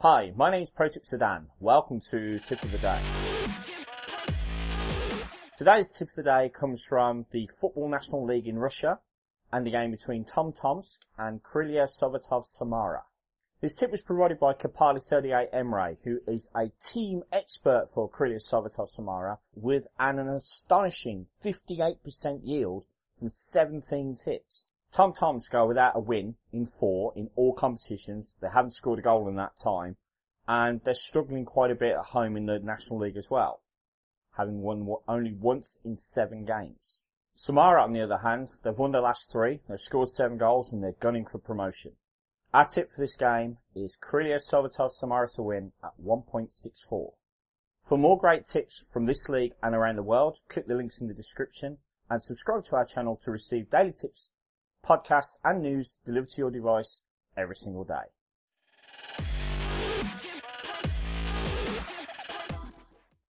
Hi, my name is ProTip Sedan. Welcome to Tip of the Day. Today's tip of the day comes from the Football National League in Russia and the game between Tom Tomsk and Krylia Sovetov Samara. This tip was provided by Kapali38 Emre, who is a team expert for Krylia Sovetov Samara with an astonishing 58% yield from 17 tips. Tom Tomsk go without a win in four in all competitions. They haven't scored a goal in that time and they're struggling quite a bit at home in the National League as well, having won only once in seven games. Samara, on the other hand, they've won their last three, they've scored seven goals, and they're gunning for promotion. Our tip for this game is Krylia Sovetov Samara to win at 1.64. For more great tips from this league and around the world, click the links in the description and subscribe to our channel to receive daily tips, podcasts and news delivered to your device every single day.